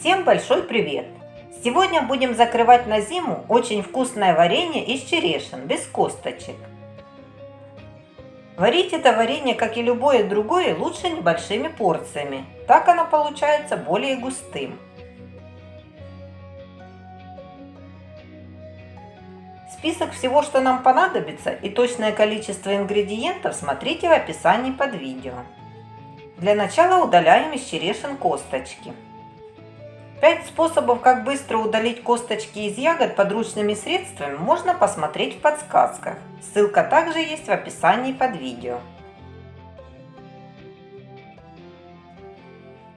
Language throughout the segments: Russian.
Всем большой привет! Сегодня будем закрывать на зиму очень вкусное варенье из черешин, без косточек. Варить это варенье, как и любое другое, лучше небольшими порциями. Так оно получается более густым. Список всего, что нам понадобится и точное количество ингредиентов смотрите в описании под видео. Для начала удаляем из черешин косточки. Пять способов, как быстро удалить косточки из ягод подручными средствами, можно посмотреть в подсказках. Ссылка также есть в описании под видео.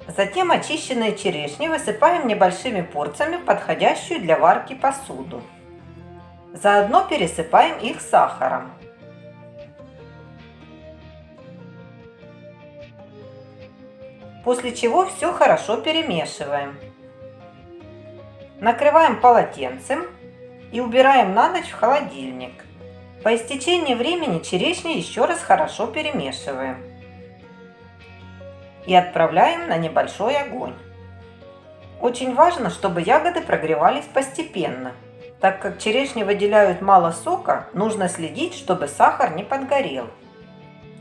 Затем очищенные черешни высыпаем небольшими порциями в подходящую для варки посуду. Заодно пересыпаем их сахаром. После чего все хорошо перемешиваем. Накрываем полотенцем и убираем на ночь в холодильник. По истечении времени черешни еще раз хорошо перемешиваем. И отправляем на небольшой огонь. Очень важно, чтобы ягоды прогревались постепенно. Так как черешни выделяют мало сока, нужно следить, чтобы сахар не подгорел.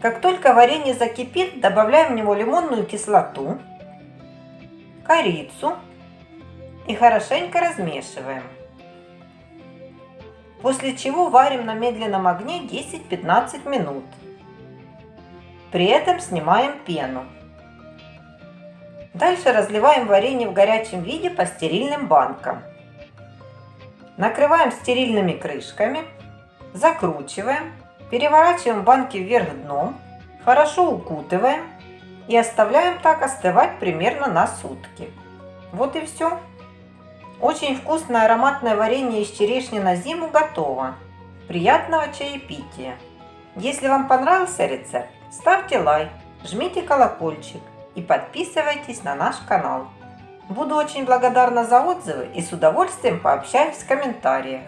Как только варенье закипит, добавляем в него лимонную кислоту, корицу и хорошенько размешиваем. После чего варим на медленном огне 10-15 минут. При этом снимаем пену. Дальше разливаем варенье в горячем виде по стерильным банкам. Накрываем стерильными крышками, закручиваем, переворачиваем банки вверх дном, хорошо укутываем и оставляем так остывать примерно на сутки. Вот и все. Очень вкусное ароматное варенье из черешни на зиму готово. Приятного чаепития! Если вам понравился рецепт, ставьте лайк, жмите колокольчик и подписывайтесь на наш канал. Буду очень благодарна за отзывы и с удовольствием пообщаюсь в комментариях.